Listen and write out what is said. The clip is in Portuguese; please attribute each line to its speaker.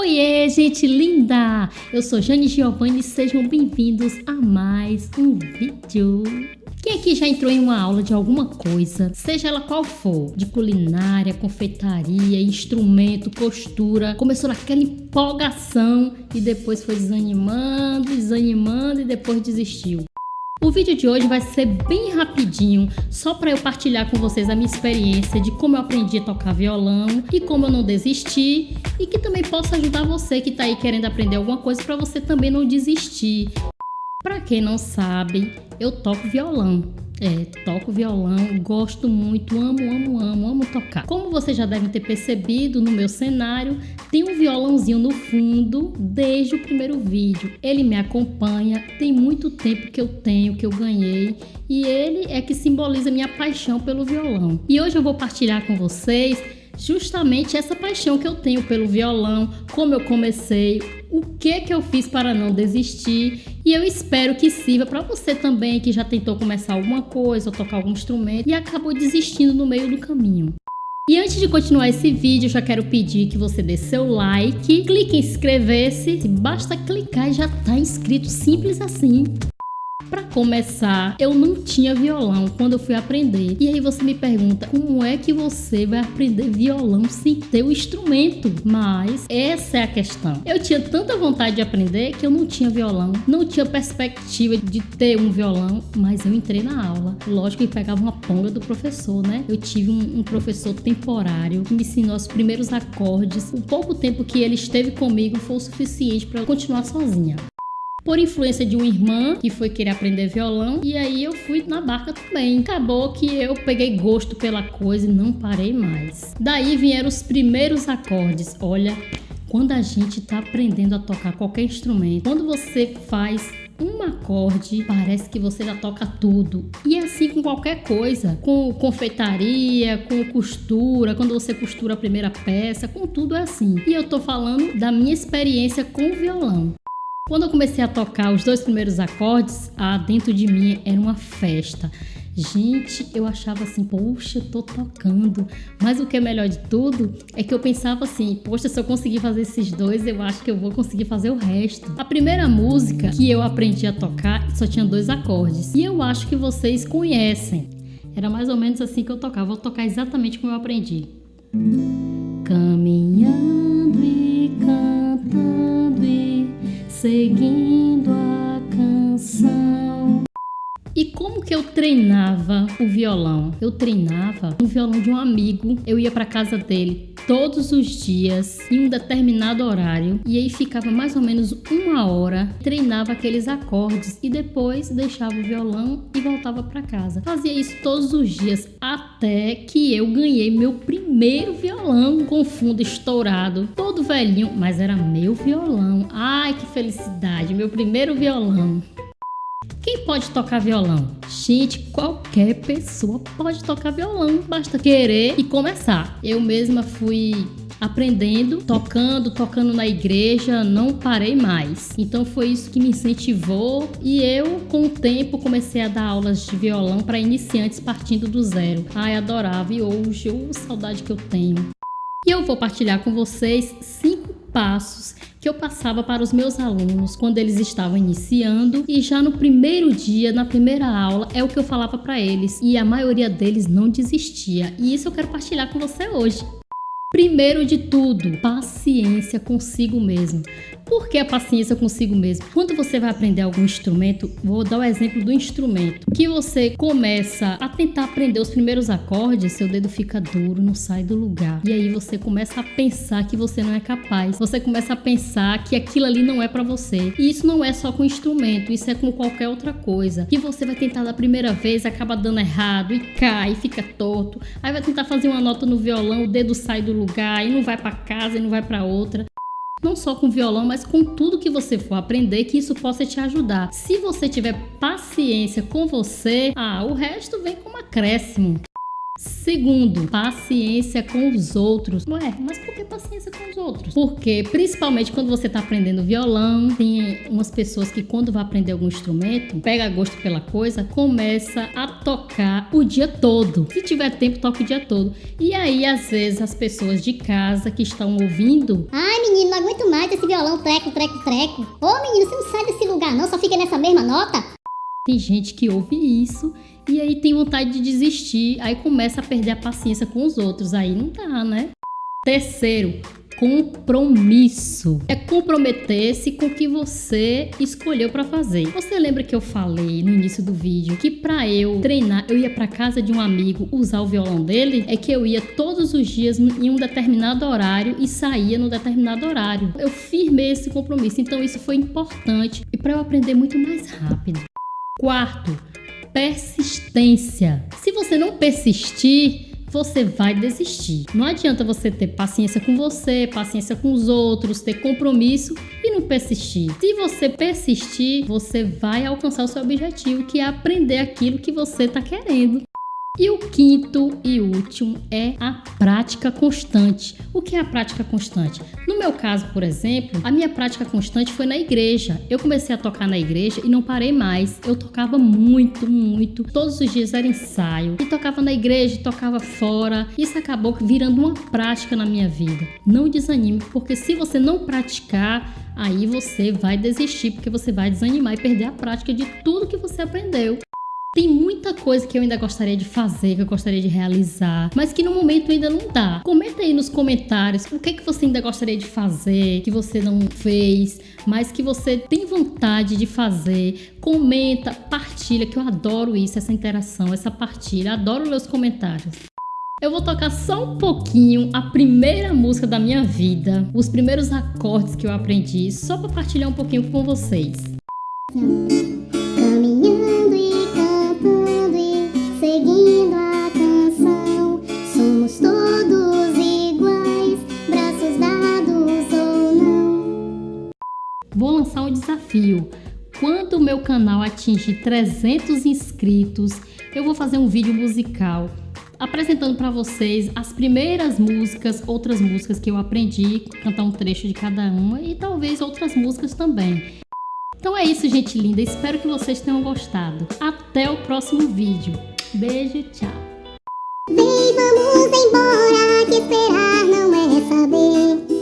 Speaker 1: Oiê, gente linda! Eu sou Jane Giovanni e sejam bem-vindos a mais um vídeo. Quem aqui já entrou em uma aula de alguma coisa, seja ela qual for, de culinária, confeitaria, instrumento, costura, começou naquela empolgação e depois foi desanimando, desanimando e depois desistiu? O vídeo de hoje vai ser bem rapidinho, só para eu partilhar com vocês a minha experiência de como eu aprendi a tocar violão e como eu não desisti e que também possa ajudar você que está aí querendo aprender alguma coisa para você também não desistir. Para quem não sabe, eu toco violão. É, toco violão, gosto muito, amo, amo, amo, amo tocar. Como vocês já devem ter percebido no meu cenário, tem um violãozinho no fundo desde o primeiro vídeo. Ele me acompanha, tem muito tempo que eu tenho, que eu ganhei, e ele é que simboliza minha paixão pelo violão. E hoje eu vou partilhar com vocês justamente essa paixão que eu tenho pelo violão, como eu comecei, o que que eu fiz para não desistir e eu espero que sirva para você também que já tentou começar alguma coisa ou tocar algum instrumento e acabou desistindo no meio do caminho. E antes de continuar esse vídeo, já quero pedir que você dê seu like, clique em inscrever-se, basta clicar e já está inscrito, simples assim. Para começar, eu não tinha violão quando eu fui aprender. E aí você me pergunta, como é que você vai aprender violão sem ter o instrumento? Mas essa é a questão. Eu tinha tanta vontade de aprender que eu não tinha violão, não tinha perspectiva de ter um violão, mas eu entrei na aula. Lógico que pegava uma ponga do professor, né? Eu tive um, um professor temporário que me ensinou os primeiros acordes. O pouco tempo que ele esteve comigo foi o suficiente para eu continuar sozinha por influência de uma irmã que foi querer aprender violão e aí eu fui na barca também. Acabou que eu peguei gosto pela coisa e não parei mais. Daí vieram os primeiros acordes. Olha, quando a gente está aprendendo a tocar qualquer instrumento, quando você faz um acorde, parece que você já toca tudo. E é assim com qualquer coisa, com confeitaria, com costura, quando você costura a primeira peça, com tudo é assim. E eu tô falando da minha experiência com o violão. Quando eu comecei a tocar os dois primeiros acordes, ah, dentro de mim era uma festa. Gente, eu achava assim, poxa, eu tô tocando. Mas o que é melhor de tudo é que eu pensava assim, poxa, se eu conseguir fazer esses dois, eu acho que eu vou conseguir fazer o resto. A primeira música que eu aprendi a tocar só tinha dois acordes. E eu acho que vocês conhecem. Era mais ou menos assim que eu tocava. Vou tocar exatamente como eu aprendi. Caminhando seguindo a canção. E como que eu treinava o violão? Eu treinava no violão de um amigo. Eu ia para casa dele todos os dias em um determinado horário e aí ficava mais ou menos uma hora, treinava aqueles acordes e depois deixava o violão e voltava para casa. Fazia isso todos os dias até que eu ganhei meu primeiro violão com fundo estourado, todo velhinho, mas era meu violão. Ai, que felicidade, meu primeiro violão. Quem pode tocar violão? Gente, qualquer pessoa pode tocar violão, basta querer e começar. Eu mesma fui aprendendo, tocando, tocando na igreja, não parei mais. Então foi isso que me incentivou e eu, com o tempo, comecei a dar aulas de violão para iniciantes partindo do zero. Ai, adorava e hoje, oh, saudade que eu tenho. E eu vou partilhar com vocês cinco passos que eu passava para os meus alunos quando eles estavam iniciando e já no primeiro dia, na primeira aula, é o que eu falava para eles e a maioria deles não desistia. E isso eu quero partilhar com você hoje. Primeiro de tudo, paciência consigo mesmo. Por que a paciência consigo mesmo? Quando você vai aprender algum instrumento, vou dar o exemplo do instrumento, que você começa a tentar aprender os primeiros acordes, seu dedo fica duro, não sai do lugar. E aí você começa a pensar que você não é capaz. Você começa a pensar que aquilo ali não é para você. E isso não é só com instrumento, isso é com qualquer outra coisa. Que você vai tentar da primeira vez, acaba dando errado e cai, fica torto. Aí vai tentar fazer uma nota no violão, o dedo sai do lugar e não vai para casa e não vai para outra. Não só com violão, mas com tudo que você for aprender, que isso possa te ajudar. Se você tiver paciência com você, ah, o resto vem como acréscimo. Segundo, paciência com os outros. Ué, mas por que paciência com os outros? Porque, principalmente quando você está aprendendo violão, tem umas pessoas que quando vai aprender algum instrumento, pega gosto pela coisa, começa a tocar o dia todo. Se tiver tempo, toca o dia todo. E aí, às vezes, as pessoas de casa que estão ouvindo...
Speaker 2: Ai, menino, não aguento mais esse violão treco, treco, treco. Ô, menino, você não sai desse lugar não, só fica nessa mesma nota.
Speaker 1: Tem gente que ouve isso e aí tem vontade de desistir, aí começa a perder a paciência com os outros, aí não dá, né? Terceiro, compromisso. É comprometer-se com o que você escolheu para fazer. Você lembra que eu falei no início do vídeo que para eu treinar, eu ia para casa de um amigo usar o violão dele? É que eu ia todos os dias em um determinado horário e saía no determinado horário. Eu firmei esse compromisso, então isso foi importante e para eu aprender muito mais rápido. Quarto, persistência. Se você não persistir, você vai desistir. Não adianta você ter paciência com você, paciência com os outros, ter compromisso e não persistir. Se você persistir, você vai alcançar o seu objetivo, que é aprender aquilo que você está querendo. E o quinto e último é a prática constante. O que é a prática constante? No meu caso, por exemplo, a minha prática constante foi na igreja. Eu comecei a tocar na igreja e não parei mais. Eu tocava muito, muito. Todos os dias era ensaio. E tocava na igreja, tocava fora. Isso acabou virando uma prática na minha vida. Não desanime, porque se você não praticar, aí você vai desistir, porque você vai desanimar e perder a prática de tudo que você aprendeu. Tem muita coisa que eu ainda gostaria de fazer, que eu gostaria de realizar, mas que no momento ainda não dá. Comenta aí nos comentários o que, que você ainda gostaria de fazer, que você não fez, mas que você tem vontade de fazer. Comenta, partilha, que eu adoro isso, essa interação, essa partilha. Adoro ler os comentários. Eu vou tocar só um pouquinho a primeira música da minha vida, os primeiros acordes que eu aprendi, só para partilhar um pouquinho com vocês. Vou lançar um desafio. Quando o meu canal atingir 300 inscritos, eu vou fazer um vídeo musical apresentando para vocês as primeiras músicas, outras músicas que eu aprendi, cantar um trecho de cada uma e talvez outras músicas também. Então é isso, gente linda. Espero que vocês tenham gostado. Até o próximo vídeo. Beijo, tchau.
Speaker 2: Vem, vamos embora, que esperar não é saber.